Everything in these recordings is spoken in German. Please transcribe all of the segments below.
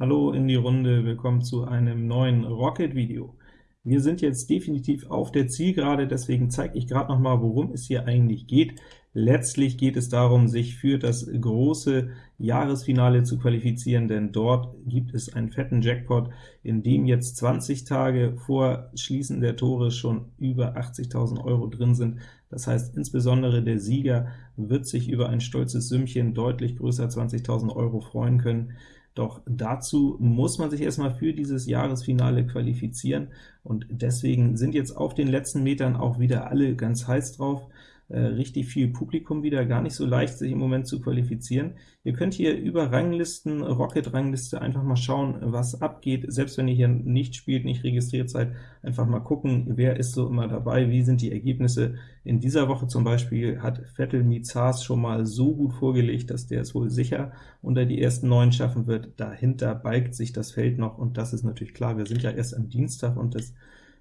Hallo in die Runde, willkommen zu einem neuen Rocket-Video. Wir sind jetzt definitiv auf der Zielgerade, deswegen zeige ich gerade noch mal, worum es hier eigentlich geht. Letztlich geht es darum, sich für das große Jahresfinale zu qualifizieren, denn dort gibt es einen fetten Jackpot, in dem jetzt 20 Tage vor Schließen der Tore schon über 80.000 Euro drin sind. Das heißt, insbesondere der Sieger wird sich über ein stolzes Sümmchen deutlich größer 20.000 Euro freuen können. Doch dazu muss man sich erstmal für dieses Jahresfinale qualifizieren, und deswegen sind jetzt auf den letzten Metern auch wieder alle ganz heiß drauf richtig viel Publikum wieder, gar nicht so leicht, sich im Moment zu qualifizieren. Ihr könnt hier über Ranglisten, Rocket-Rangliste einfach mal schauen, was abgeht, selbst wenn ihr hier nicht spielt, nicht registriert seid, einfach mal gucken, wer ist so immer dabei, wie sind die Ergebnisse. In dieser Woche zum Beispiel hat Vettel Mizars schon mal so gut vorgelegt, dass der es wohl sicher unter die ersten neun schaffen wird. Dahinter balgt sich das Feld noch, und das ist natürlich klar, wir sind ja erst am Dienstag, und das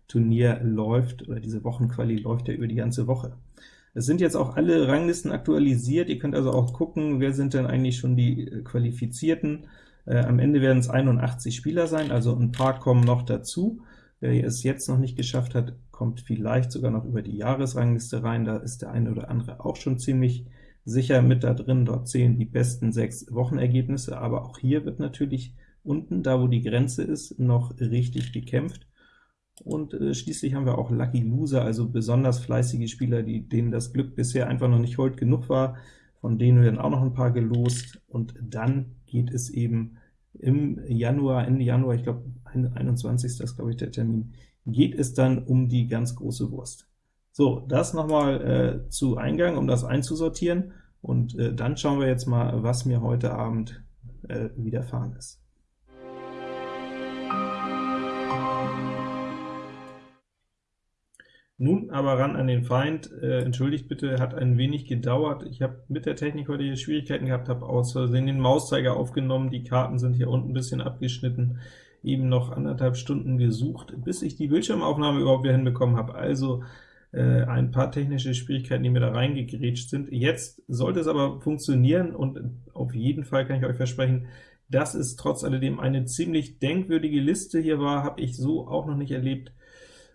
Turnier läuft, oder diese Wochenquali läuft ja über die ganze Woche. Es sind jetzt auch alle Ranglisten aktualisiert, ihr könnt also auch gucken, wer sind denn eigentlich schon die äh, Qualifizierten. Äh, am Ende werden es 81 Spieler sein, also ein paar kommen noch dazu. Wer es jetzt noch nicht geschafft hat, kommt vielleicht sogar noch über die Jahresrangliste rein, da ist der eine oder andere auch schon ziemlich sicher mit da drin. Dort zählen die besten sechs Wochenergebnisse, aber auch hier wird natürlich unten, da wo die Grenze ist, noch richtig gekämpft. Und äh, schließlich haben wir auch Lucky Loser, also besonders fleißige Spieler, die, denen das Glück bisher einfach noch nicht hold genug war. Von denen werden auch noch ein paar gelost, und dann geht es eben im Januar, Ende Januar, ich glaube 21. ist glaube ich der Termin, geht es dann um die ganz große Wurst. So, das nochmal äh, zu Eingang, um das einzusortieren, und äh, dann schauen wir jetzt mal, was mir heute Abend äh, widerfahren ist. Nun aber ran an den Feind. Äh, entschuldigt bitte, hat ein wenig gedauert. Ich habe mit der Technik heute hier Schwierigkeiten gehabt, habe aus Versehen den Mauszeiger aufgenommen. Die Karten sind hier unten ein bisschen abgeschnitten. Eben noch anderthalb Stunden gesucht, bis ich die Bildschirmaufnahme überhaupt wieder hinbekommen habe. Also äh, ein paar technische Schwierigkeiten, die mir da reingegrätscht sind. Jetzt sollte es aber funktionieren, und auf jeden Fall kann ich euch versprechen, dass es trotz alledem eine ziemlich denkwürdige Liste hier war, habe ich so auch noch nicht erlebt.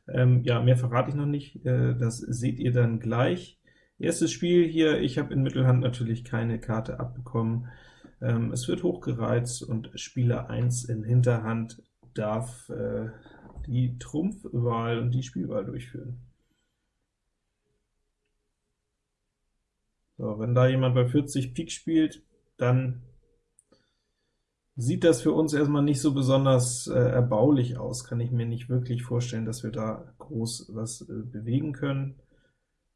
Ähm, ja, mehr verrate ich noch nicht, äh, das seht ihr dann gleich. Erstes Spiel hier, ich habe in Mittelhand natürlich keine Karte abbekommen. Ähm, es wird hochgereizt, und Spieler 1 in Hinterhand darf äh, die Trumpfwahl und die Spielwahl durchführen. So, wenn da jemand bei 40 Pik spielt, dann sieht das für uns erstmal nicht so besonders äh, erbaulich aus, kann ich mir nicht wirklich vorstellen, dass wir da groß was äh, bewegen können.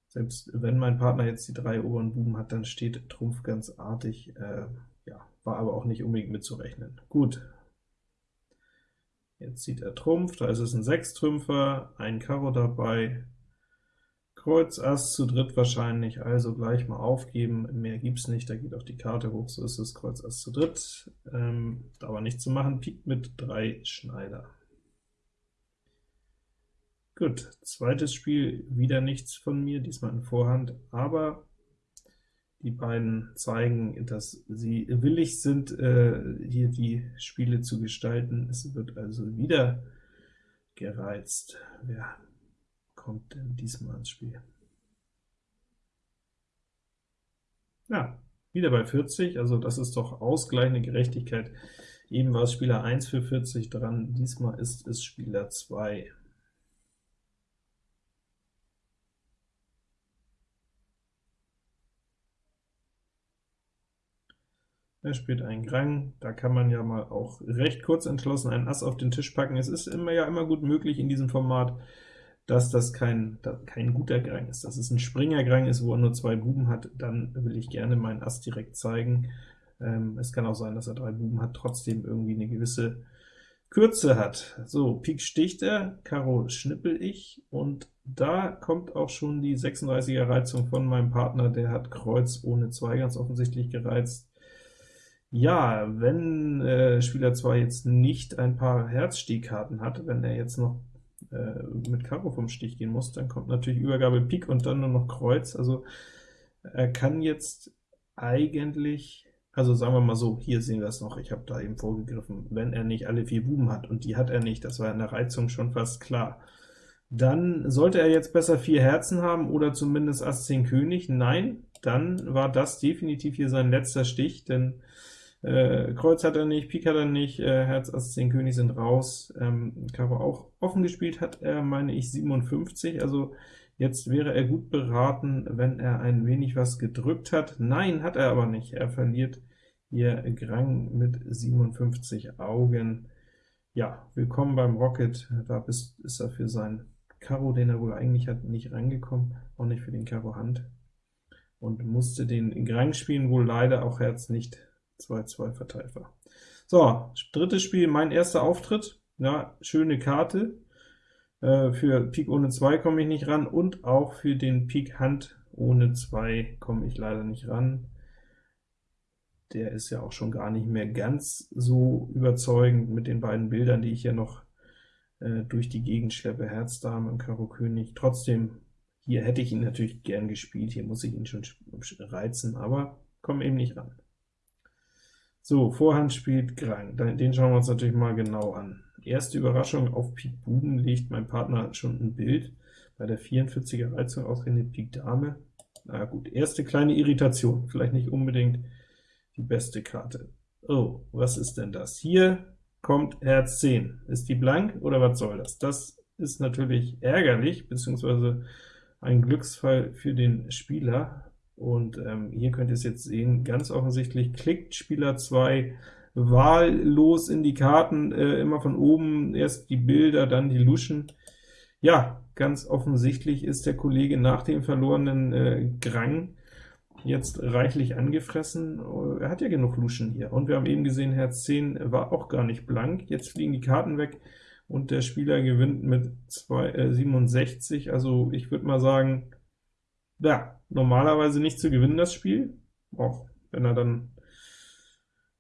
Selbst wenn mein Partner jetzt die drei oberen Buben hat, dann steht Trumpf ganz artig, äh, ja, war aber auch nicht unbedingt mitzurechnen. Gut, jetzt zieht er Trumpf, da ist es ein Sechstrümpfer, ein Karo dabei, Kreuz Ass zu dritt wahrscheinlich, also gleich mal aufgeben, mehr gibt's nicht, da geht auch die Karte hoch, so ist es, Kreuz Ass zu dritt, ähm, aber nicht zu machen, Pik mit drei Schneider. Gut, zweites Spiel, wieder nichts von mir, diesmal in Vorhand, aber die beiden zeigen, dass sie willig sind, äh, hier die Spiele zu gestalten. Es wird also wieder gereizt. Wer kommt denn diesmal ins Spiel? Ja, wieder bei 40, also das ist doch ausgleichende Gerechtigkeit. Eben war es Spieler 1 für 40 dran, diesmal ist es Spieler 2. Er spielt einen Grang, da kann man ja mal auch recht kurz entschlossen einen Ass auf den Tisch packen. Es ist immer ja immer gut möglich in diesem Format, dass das kein, kein guter Grang ist. Dass es ein Springer-Grang ist, wo er nur zwei Buben hat, dann will ich gerne meinen Ass direkt zeigen. Ähm, es kann auch sein, dass er drei Buben hat, trotzdem irgendwie eine gewisse Kürze hat. So, Pik sticht er, Karo schnippel ich, und da kommt auch schon die 36er Reizung von meinem Partner, der hat Kreuz ohne 2 ganz offensichtlich gereizt. Ja, wenn äh, Spieler 2 jetzt nicht ein paar Herzstiegkarten hat, wenn er jetzt noch äh, mit Karo vom Stich gehen muss, dann kommt natürlich Übergabe Pik und dann nur noch Kreuz. Also er kann jetzt eigentlich Also sagen wir mal so, hier sehen wir es noch, ich habe da eben vorgegriffen, wenn er nicht alle vier Buben hat, und die hat er nicht, das war in der Reizung schon fast klar, dann sollte er jetzt besser vier Herzen haben, oder zumindest Ass 10 König. Nein, dann war das definitiv hier sein letzter Stich, denn äh, Kreuz hat er nicht, Pik hat er nicht, äh, Herz, Ass, 10 König sind raus, ähm, Karo auch offen gespielt hat er, meine ich, 57, also jetzt wäre er gut beraten, wenn er ein wenig was gedrückt hat. Nein, hat er aber nicht, er verliert hier Grang mit 57 Augen. Ja, willkommen beim Rocket, da ist, ist er für sein Karo, den er wohl eigentlich hat, nicht reingekommen, auch nicht für den Karo Hand, und musste den Grang spielen, wohl leider auch Herz nicht 2-2 Verteifer. So, drittes Spiel, mein erster Auftritt. Ja, schöne Karte. Äh, für Pik ohne 2 komme ich nicht ran, und auch für den Pik Hand ohne 2 komme ich leider nicht ran. Der ist ja auch schon gar nicht mehr ganz so überzeugend mit den beiden Bildern, die ich hier noch äh, durch die Gegend schleppe, Herz, Dame und Karo König. Trotzdem, hier hätte ich ihn natürlich gern gespielt, hier muss ich ihn schon reizen, aber komme eben nicht ran. So, Vorhand spielt Grang, den schauen wir uns natürlich mal genau an. Erste Überraschung, auf Pik Buben legt mein Partner schon ein Bild, bei der 44er Reizung ausgerechnet Pik Dame. Na gut, erste kleine Irritation, vielleicht nicht unbedingt die beste Karte. Oh, was ist denn das? Hier kommt Herz 10. Ist die blank, oder was soll das? Das ist natürlich ärgerlich, beziehungsweise ein Glücksfall für den Spieler, und ähm, hier könnt ihr es jetzt sehen, ganz offensichtlich klickt Spieler 2 wahllos in die Karten, äh, immer von oben, erst die Bilder, dann die Luschen. Ja, ganz offensichtlich ist der Kollege nach dem verlorenen äh, Grang jetzt reichlich angefressen. Er hat ja genug Luschen hier, und wir haben eben gesehen, Herz 10 war auch gar nicht blank. Jetzt fliegen die Karten weg, und der Spieler gewinnt mit 2, äh, 67, also ich würde mal sagen, ja, normalerweise nicht zu gewinnen, das Spiel, auch wenn er dann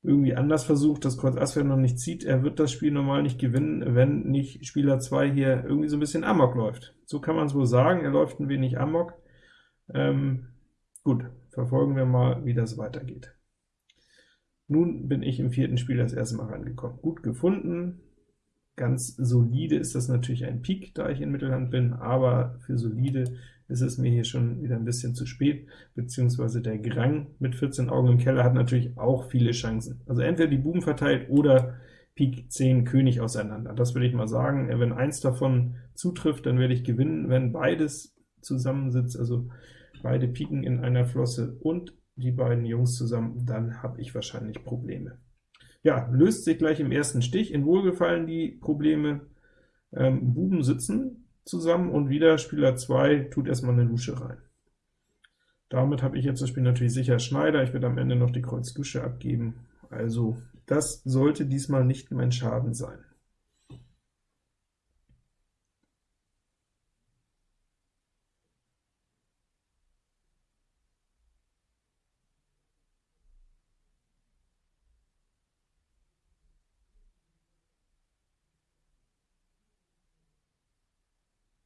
irgendwie anders versucht, das Kreuz Ass noch nicht zieht, er wird das Spiel normal nicht gewinnen, wenn nicht Spieler 2 hier irgendwie so ein bisschen Amok läuft. So kann man es wohl sagen, er läuft ein wenig Amok. Ähm, gut, verfolgen wir mal, wie das weitergeht. Nun bin ich im vierten Spiel das erste Mal rangekommen. Gut gefunden, ganz solide ist das natürlich ein Pik, da ich in Mittelhand bin, aber für solide ist es mir hier schon wieder ein bisschen zu spät, beziehungsweise der Grang mit 14 Augen im Keller hat natürlich auch viele Chancen. Also entweder die Buben verteilt oder Pik 10 König auseinander. Das würde ich mal sagen. Wenn eins davon zutrifft, dann werde ich gewinnen. Wenn beides zusammensitzt, also beide Piken in einer Flosse und die beiden Jungs zusammen, dann habe ich wahrscheinlich Probleme. Ja, löst sich gleich im ersten Stich. In Wohlgefallen die Probleme. Ähm, Buben sitzen, zusammen, und wieder Spieler 2 tut erstmal eine Lusche rein. Damit habe ich jetzt das Spiel natürlich sicher Schneider, ich werde am Ende noch die Kreuz Lusche abgeben, also das sollte diesmal nicht mein Schaden sein.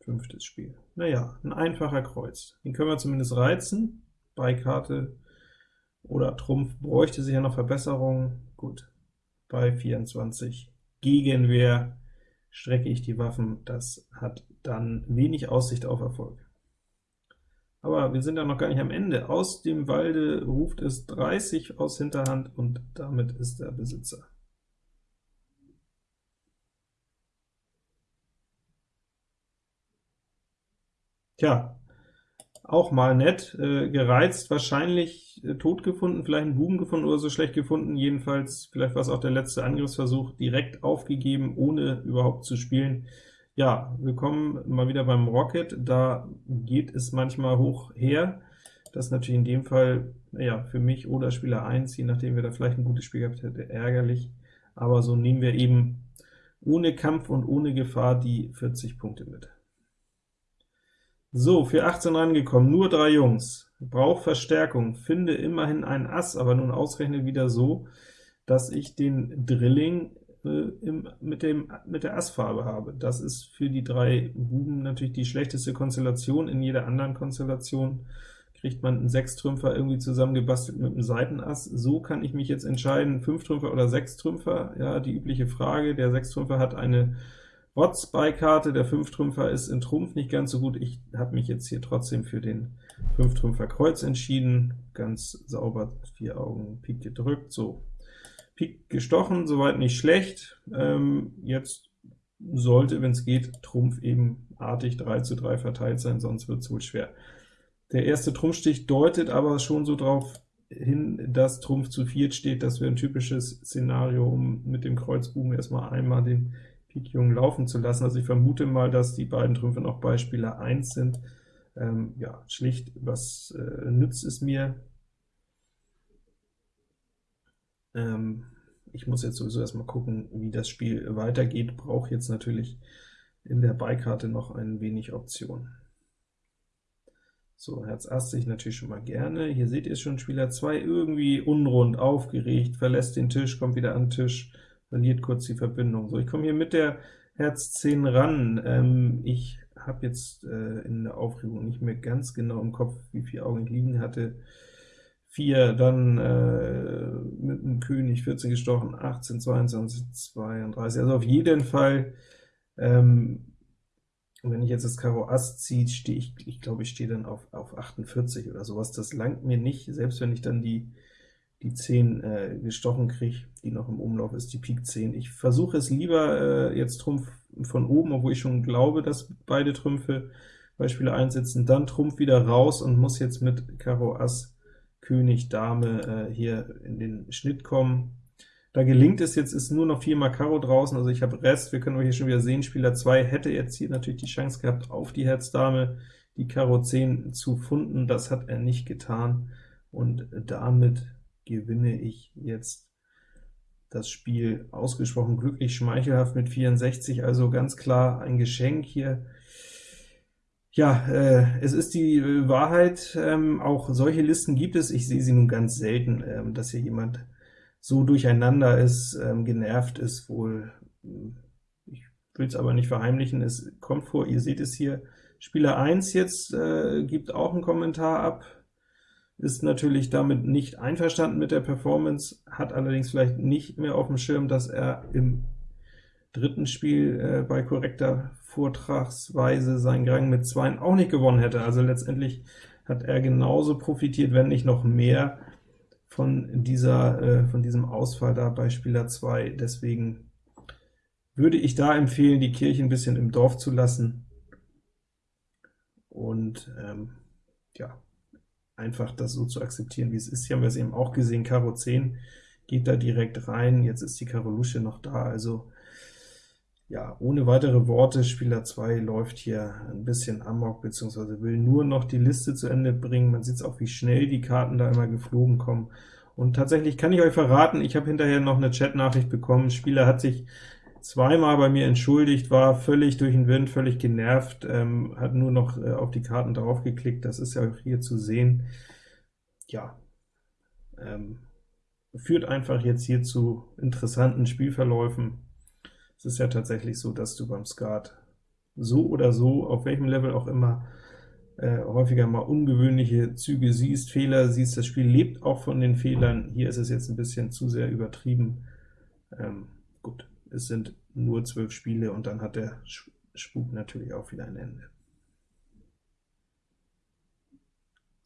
Fünftes Spiel. Naja, ein einfacher Kreuz. Den können wir zumindest reizen. Beikarte oder Trumpf bräuchte sicher noch Verbesserungen. Gut, bei 24 Gegenwehr strecke ich die Waffen. Das hat dann wenig Aussicht auf Erfolg. Aber wir sind ja noch gar nicht am Ende. Aus dem Walde ruft es 30 aus Hinterhand, und damit ist der Besitzer. Tja, auch mal nett, äh, gereizt, wahrscheinlich äh, tot gefunden, vielleicht einen Buben gefunden oder so schlecht gefunden, jedenfalls, vielleicht war es auch der letzte Angriffsversuch, direkt aufgegeben, ohne überhaupt zu spielen. Ja, willkommen mal wieder beim Rocket, da geht es manchmal hoch her, das ist natürlich in dem Fall, naja, für mich oder Spieler 1, je nachdem wer da vielleicht ein gutes Spiel gehabt hätte, ärgerlich, aber so nehmen wir eben ohne Kampf und ohne Gefahr die 40 Punkte mit. So, für 18 rangekommen, nur drei Jungs. Braucht Verstärkung, finde immerhin ein Ass, aber nun ausrechnet wieder so, dass ich den Drilling äh, im, mit, dem, mit der Assfarbe habe. Das ist für die drei Buben natürlich die schlechteste Konstellation. In jeder anderen Konstellation kriegt man einen Sechstrümpfer irgendwie zusammengebastelt mit einem Seitenass. So kann ich mich jetzt entscheiden, Fünftrümpfer oder Sechstrümpfer. Ja, die übliche Frage. Der Sechstrümpfer hat eine Rots-Beikarte, der Fünftrümpfer ist in Trumpf nicht ganz so gut. Ich habe mich jetzt hier trotzdem für den Fünftrümpfer Kreuz entschieden. Ganz sauber, vier Augen, Pik gedrückt. So, Pik gestochen, soweit nicht schlecht. Ähm, jetzt sollte, wenn es geht, Trumpf eben artig 3 zu 3 verteilt sein, sonst wird es wohl schwer. Der erste Trumpfstich deutet aber schon so darauf hin, dass Trumpf zu viert steht. Das wäre ein typisches Szenario, um mit dem Kreuzbuben erstmal einmal den Pik Jung laufen zu lassen. Also ich vermute mal, dass die beiden Trümpfe noch bei Spieler 1 sind. Ähm, ja, schlicht, was äh, nützt es mir? Ähm, ich muss jetzt sowieso erstmal gucken, wie das Spiel weitergeht, brauche jetzt natürlich in der Beikarte noch ein wenig Option. So, Herz Ass sehe ich natürlich schon mal gerne. Hier seht ihr schon, Spieler 2 irgendwie unrund, aufgeregt, verlässt den Tisch, kommt wieder an den Tisch, verliert kurz die Verbindung. So, ich komme hier mit der Herz 10 ran. Ähm, ich habe jetzt äh, in der Aufregung nicht mehr ganz genau im Kopf, wie viele Augen ich liegen hatte. 4, dann äh, mit dem König 14 gestochen, 18, 22, 32, also auf jeden Fall ähm, wenn ich jetzt das Karo Ass ziehe, stehe ich, ich glaube, ich stehe dann auf, auf 48 oder sowas. Das langt mir nicht, selbst wenn ich dann die, die 10 äh, gestochen kriege, die noch im Umlauf ist, die Pik 10. Ich versuche es lieber äh, jetzt Trumpf von oben, obwohl ich schon glaube, dass beide Trümpfe bei Spieler einsetzen, dann Trumpf wieder raus und muss jetzt mit Karo Ass, König, Dame äh, hier in den Schnitt kommen. Da gelingt es jetzt, ist nur noch 4 mal Karo draußen, also ich habe Rest, wir können hier schon wieder sehen, Spieler 2 hätte jetzt hier natürlich die Chance gehabt, auf die Herz-Dame die Karo 10 zu funden, das hat er nicht getan, und damit gewinne ich jetzt das Spiel ausgesprochen glücklich, schmeichelhaft mit 64, also ganz klar ein Geschenk hier. Ja, äh, es ist die äh, Wahrheit, ähm, auch solche Listen gibt es, ich sehe sie nun ganz selten, ähm, dass hier jemand so durcheinander ist, ähm, genervt ist wohl, ich will es aber nicht verheimlichen, es kommt vor, ihr seht es hier, Spieler 1 jetzt äh, gibt auch einen Kommentar ab, ist natürlich damit nicht einverstanden mit der Performance, hat allerdings vielleicht nicht mehr auf dem Schirm, dass er im dritten Spiel äh, bei korrekter Vortragsweise seinen Gang mit 2 auch nicht gewonnen hätte. Also letztendlich hat er genauso profitiert, wenn nicht noch mehr, von, dieser, äh, von diesem Ausfall da bei Spieler 2. Deswegen würde ich da empfehlen, die Kirche ein bisschen im Dorf zu lassen und ähm, ja, einfach das so zu akzeptieren, wie es ist. Hier haben wir es eben auch gesehen, Karo 10 geht da direkt rein, jetzt ist die Karo Lusche noch da, also ja, ohne weitere Worte, Spieler 2 läuft hier ein bisschen amok, beziehungsweise will nur noch die Liste zu Ende bringen. Man sieht auch, wie schnell die Karten da immer geflogen kommen. Und tatsächlich kann ich euch verraten, ich habe hinterher noch eine Chat-Nachricht bekommen, Spieler hat sich zweimal bei mir entschuldigt, war völlig durch den Wind, völlig genervt, ähm, hat nur noch äh, auf die Karten drauf geklickt, das ist ja auch hier zu sehen. Ja, ähm, führt einfach jetzt hier zu interessanten Spielverläufen. Es ist ja tatsächlich so, dass du beim Skat so oder so, auf welchem Level auch immer, äh, häufiger mal ungewöhnliche Züge siehst, Fehler siehst. Das Spiel lebt auch von den Fehlern. Hier ist es jetzt ein bisschen zu sehr übertrieben. Ähm, gut, es sind nur zwölf Spiele, und dann hat der Spuk natürlich auch wieder ein Ende.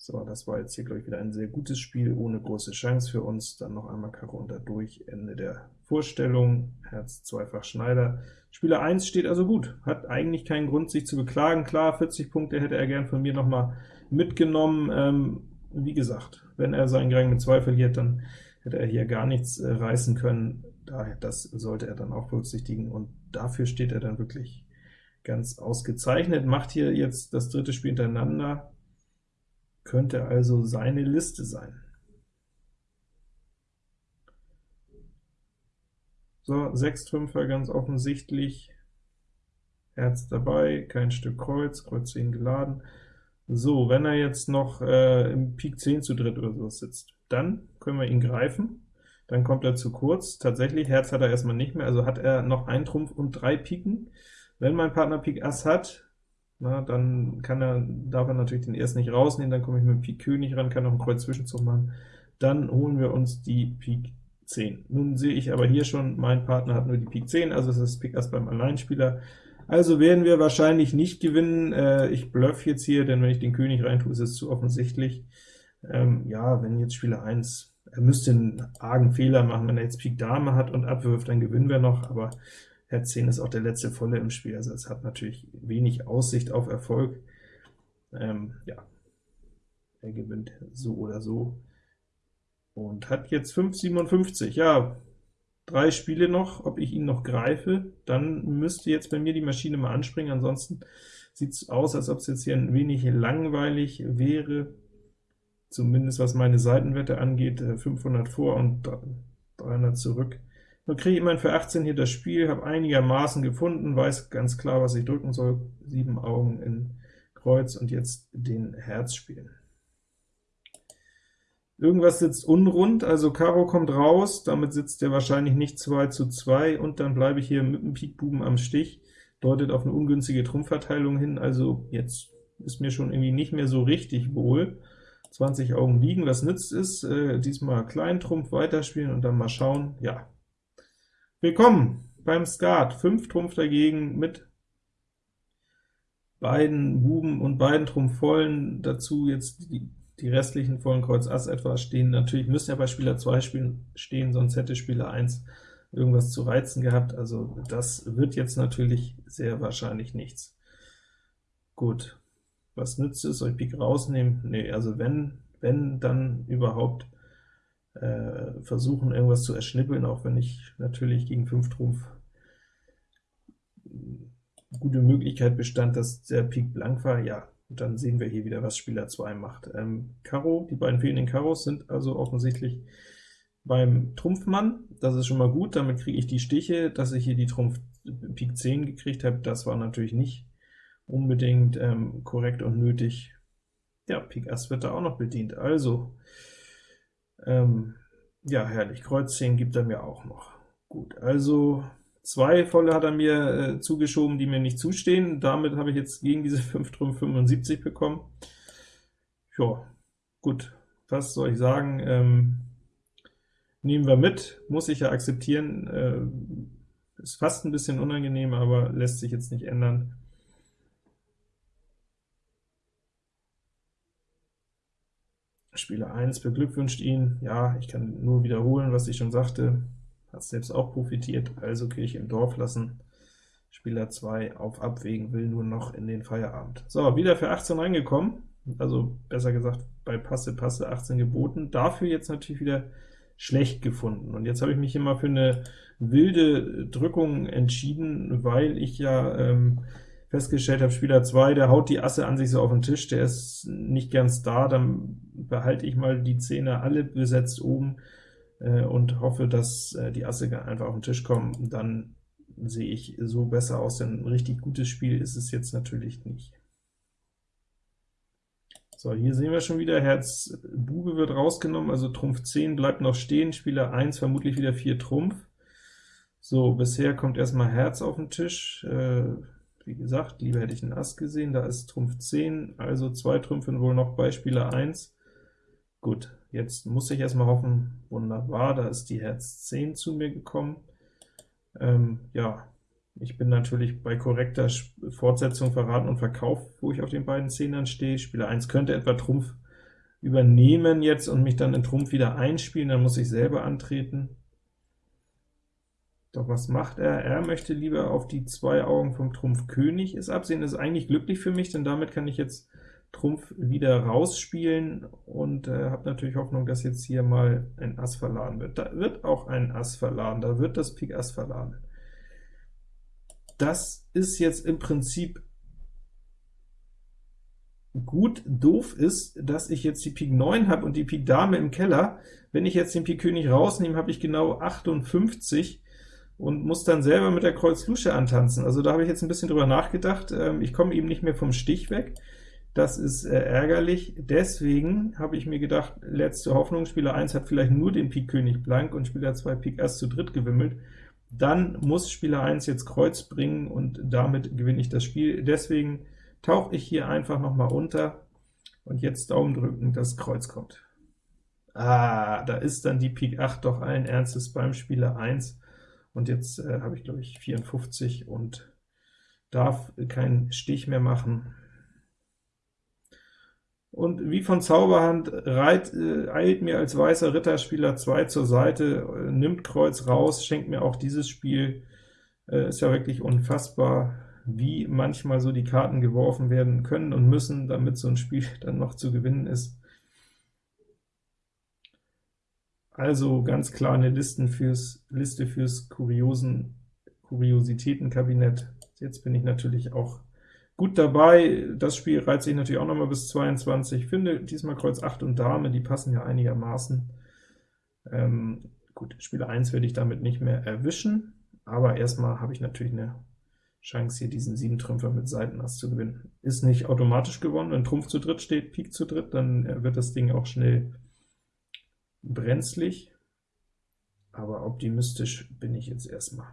So, das war jetzt hier, glaube ich, wieder ein sehr gutes Spiel, ohne große Chance für uns. Dann noch einmal Karo unter durch, Ende der Vorstellung, Herz zweifach Schneider. Spieler 1 steht also gut, hat eigentlich keinen Grund, sich zu beklagen. Klar, 40 Punkte hätte er gern von mir noch mal mitgenommen. Ähm, wie gesagt, wenn er seinen Gang mit 2 verliert, dann hätte er hier gar nichts äh, reißen können. Daher, das sollte er dann auch berücksichtigen, und dafür steht er dann wirklich ganz ausgezeichnet. Macht hier jetzt das dritte Spiel hintereinander, könnte also seine Liste sein. So, 6 Trümpfer ganz offensichtlich, Herz dabei, kein Stück Kreuz, Kreuz 10 geladen. So, wenn er jetzt noch äh, im Pik 10 zu dritt oder so sitzt, dann können wir ihn greifen, dann kommt er zu kurz. Tatsächlich, Herz hat er erstmal nicht mehr, also hat er noch einen Trumpf und drei Piken. Wenn mein Partner Pik Ass hat, na, dann kann er, darf er natürlich den ersten nicht rausnehmen, dann komme ich mit dem Pik König ran, kann noch einen Kreuz Zwischenzug machen, dann holen wir uns die Pik 10. Nun sehe ich aber hier schon, mein Partner hat nur die Pik 10, also es ist Pik Ass beim Alleinspieler, also werden wir wahrscheinlich nicht gewinnen. Äh, ich bluff jetzt hier, denn wenn ich den König reintue, ist es zu offensichtlich. Ähm, ja, wenn jetzt Spieler 1, er müsste einen argen Fehler machen, wenn er jetzt Pik Dame hat und abwirft, dann gewinnen wir noch, aber Herz 10 ist auch der letzte volle im Spiel, also es hat natürlich wenig Aussicht auf Erfolg. Ähm, ja, er gewinnt so oder so und hat jetzt 5,57. Ja, drei Spiele noch, ob ich ihn noch greife, dann müsste jetzt bei mir die Maschine mal anspringen, ansonsten sieht es aus, als ob es jetzt hier ein wenig langweilig wäre, zumindest was meine Seitenwette angeht, 500 äh, vor und 300 zurück. Nun kriege ich immerhin für 18 hier das Spiel, habe einigermaßen gefunden, weiß ganz klar, was ich drücken soll, sieben Augen in Kreuz und jetzt den Herz spielen. Irgendwas sitzt unrund, also Karo kommt raus, damit sitzt er wahrscheinlich nicht 2 zu 2, und dann bleibe ich hier mit dem Pik Buben am Stich, deutet auf eine ungünstige Trumpfverteilung hin, also jetzt ist mir schon irgendwie nicht mehr so richtig wohl. 20 Augen liegen, was nützt es? Äh, diesmal Kleintrumpf weiterspielen und dann mal schauen. Ja, willkommen beim Skat, 5 Trumpf dagegen mit beiden Buben und beiden Trumpf vollen, dazu jetzt die die restlichen vollen Kreuz Ass etwa stehen natürlich, müssen ja bei Spieler 2 spielen, stehen, sonst hätte Spieler 1 irgendwas zu reizen gehabt, also das wird jetzt natürlich sehr wahrscheinlich nichts. Gut, was nützt es, soll ich Pik rausnehmen? Nee, also wenn, wenn dann überhaupt äh, versuchen, irgendwas zu erschnippeln, auch wenn ich natürlich gegen 5 Trumpf gute Möglichkeit bestand, dass der Pik blank war, ja, und dann sehen wir hier wieder, was Spieler 2 macht. Ähm, Karo, die beiden fehlenden Karos sind also offensichtlich beim Trumpfmann. Das ist schon mal gut, damit kriege ich die Stiche. Dass ich hier die Trumpf Pik 10 gekriegt habe, das war natürlich nicht unbedingt ähm, korrekt und nötig. Ja, Pik Ass wird da auch noch bedient. Also, ähm, ja, herrlich. Kreuz 10 gibt er mir auch noch. Gut, also Zwei volle hat er mir äh, zugeschoben, die mir nicht zustehen. Damit habe ich jetzt gegen diese 5 Trumpf 75 bekommen. Ja, gut, was soll ich sagen? Ähm, nehmen wir mit, muss ich ja akzeptieren. Äh, ist fast ein bisschen unangenehm, aber lässt sich jetzt nicht ändern. Spieler 1 beglückwünscht ihn. Ja, ich kann nur wiederholen, was ich schon sagte hat selbst auch profitiert, also Kirche im Dorf lassen. Spieler 2 auf Abwägen, will nur noch in den Feierabend. So, wieder für 18 reingekommen, also besser gesagt bei Passe, Passe 18 geboten, dafür jetzt natürlich wieder schlecht gefunden. Und jetzt habe ich mich hier mal für eine wilde Drückung entschieden, weil ich ja ähm, festgestellt habe, Spieler 2, der haut die Asse an sich so auf den Tisch, der ist nicht ganz da, dann behalte ich mal die Zähne alle besetzt oben, äh, und hoffe, dass äh, die Asse einfach auf den Tisch kommen, dann sehe ich so besser aus, denn ein richtig gutes Spiel ist es jetzt natürlich nicht. So, hier sehen wir schon wieder, Herz Bube wird rausgenommen, also Trumpf 10 bleibt noch stehen, Spieler 1 vermutlich wieder 4 Trumpf. So, bisher kommt erstmal Herz auf den Tisch, äh, wie gesagt, lieber hätte ich einen Ass gesehen, da ist Trumpf 10, also zwei Trümpfe wohl noch bei Spieler 1. Gut, Jetzt muss ich erstmal hoffen, wunderbar, da ist die Herz 10 zu mir gekommen. Ähm, ja, ich bin natürlich bei korrekter Fortsetzung verraten und Verkauf, wo ich auf den beiden Zehnern stehe. Spieler 1 könnte etwa Trumpf übernehmen jetzt und mich dann in Trumpf wieder einspielen, dann muss ich selber antreten. Doch was macht er? Er möchte lieber auf die zwei Augen vom Trumpf König es absehen. Das ist eigentlich glücklich für mich, denn damit kann ich jetzt Trumpf wieder rausspielen und äh, habe natürlich Hoffnung, dass jetzt hier mal ein Ass verladen wird. Da wird auch ein Ass verladen, da wird das Pik Ass verladen. Das ist jetzt im Prinzip gut. Doof ist, dass ich jetzt die Pik 9 habe und die Pik Dame im Keller. Wenn ich jetzt den Pik König rausnehme, habe ich genau 58 und muss dann selber mit der Kreuz Lusche antanzen. Also da habe ich jetzt ein bisschen drüber nachgedacht. Ähm, ich komme eben nicht mehr vom Stich weg. Das ist äh, ärgerlich, deswegen habe ich mir gedacht, letzte Hoffnung, Spieler 1 hat vielleicht nur den Pik König blank und Spieler 2 Pik Ass zu dritt gewimmelt, dann muss Spieler 1 jetzt Kreuz bringen und damit gewinne ich das Spiel. Deswegen tauche ich hier einfach noch mal unter, und jetzt Daumen drücken, das Kreuz kommt. Ah, da ist dann die Pik 8 doch allen Ernstes beim Spieler 1, und jetzt äh, habe ich, glaube ich, 54 und darf keinen Stich mehr machen. Und wie von Zauberhand reit, äh, eilt mir als weißer Ritterspieler 2 zur Seite, äh, nimmt Kreuz raus, schenkt mir auch dieses Spiel, äh, ist ja wirklich unfassbar, wie manchmal so die Karten geworfen werden können und müssen, damit so ein Spiel dann noch zu gewinnen ist. Also ganz klar eine Listen fürs, Liste fürs Kuriosen, Kuriositätenkabinett. Jetzt bin ich natürlich auch gut dabei. Das Spiel reizt sich natürlich auch noch mal bis 22. Ich finde diesmal Kreuz 8 und Dame, die passen ja einigermaßen. Ähm, gut, Spieler 1 werde ich damit nicht mehr erwischen, aber erstmal habe ich natürlich eine Chance, hier diesen 7 Trümpfer mit Seitenass zu gewinnen. Ist nicht automatisch gewonnen, wenn Trumpf zu dritt steht, Pik zu dritt, dann äh, wird das Ding auch schnell brenzlig, aber optimistisch bin ich jetzt erstmal.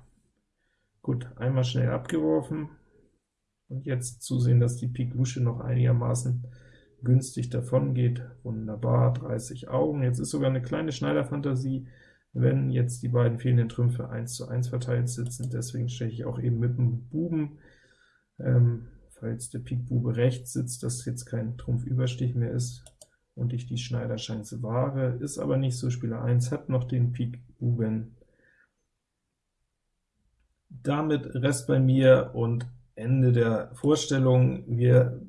Gut, einmal schnell abgeworfen, und jetzt zusehen, dass die Pik Lusche noch einigermaßen günstig davon geht. Wunderbar, 30 Augen. Jetzt ist sogar eine kleine Schneiderfantasie, wenn jetzt die beiden fehlenden Trümpfe 1 zu 1 verteilt sitzen. Deswegen steche ich auch eben mit dem Buben, ähm, falls der Pik Bube rechts sitzt, dass jetzt kein Trumpfüberstich mehr ist und ich die Schneiderchance wahre, ist aber nicht so. Spieler 1 hat noch den Pik Buben. Damit Rest bei mir und Ende der Vorstellung. Wir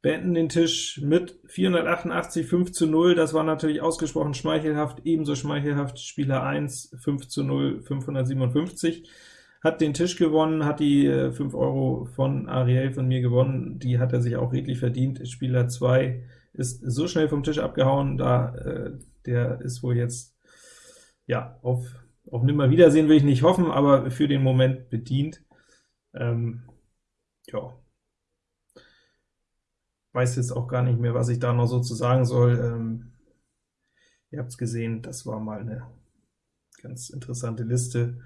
beenden den Tisch mit 488, 5 zu 0, das war natürlich ausgesprochen schmeichelhaft, ebenso schmeichelhaft Spieler 1, 5 zu 0, 557, hat den Tisch gewonnen, hat die 5 äh, Euro von Ariel von mir gewonnen, die hat er sich auch redlich verdient. Spieler 2 ist so schnell vom Tisch abgehauen, da äh, der ist wohl jetzt ja auf, auf Nimmerwiedersehen will ich nicht hoffen, aber für den Moment bedient. Ähm, ja, weiß jetzt auch gar nicht mehr, was ich da noch so zu sagen soll. Ähm, ihr habt es gesehen, das war mal eine ganz interessante Liste.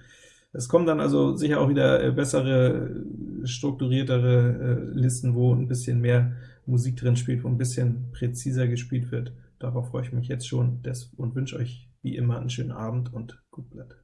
Es kommen dann also sicher auch wieder äh, bessere, strukturiertere äh, Listen, wo ein bisschen mehr Musik drin spielt, wo ein bisschen präziser gespielt wird. Darauf freue ich mich jetzt schon und wünsche euch wie immer einen schönen Abend und gut Blatt.